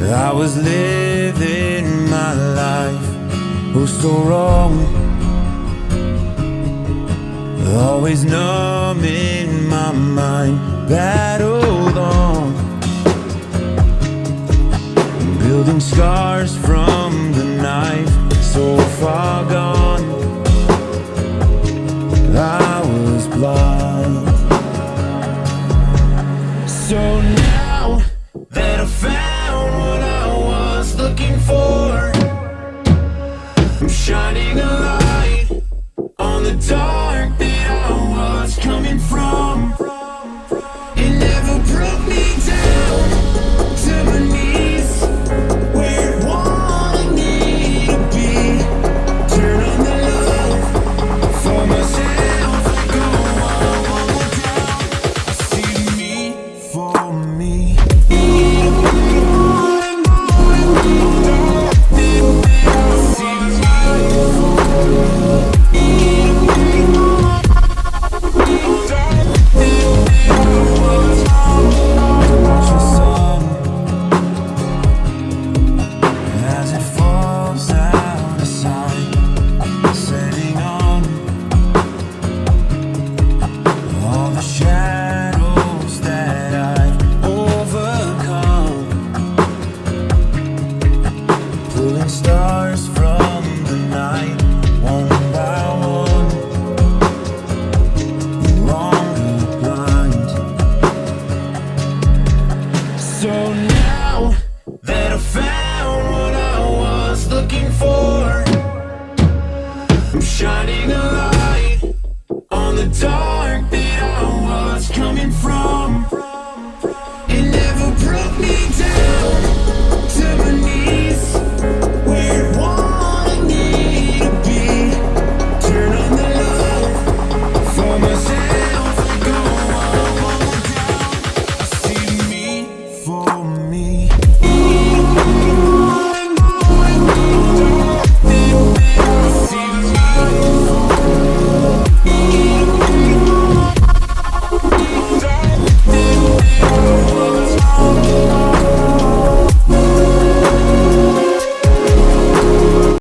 I was living my life oh so wrong. Always numbing my mind, battled on. Building scars from the knife, so far gone. I was blind. So now that I found more I'm shining a light shining a light on the dark that I was coming from. It never broke me down to knees, where it wanted me to be. Turn on the for myself, go me for me.